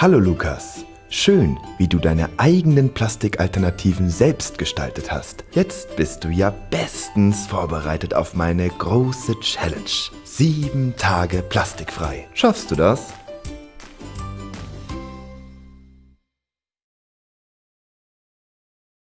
Hallo Lukas. Schön, wie du deine eigenen Plastikalternativen selbst gestaltet hast. Jetzt bist du ja bestens vorbereitet auf meine große Challenge. Sieben Tage plastikfrei. Schaffst du das?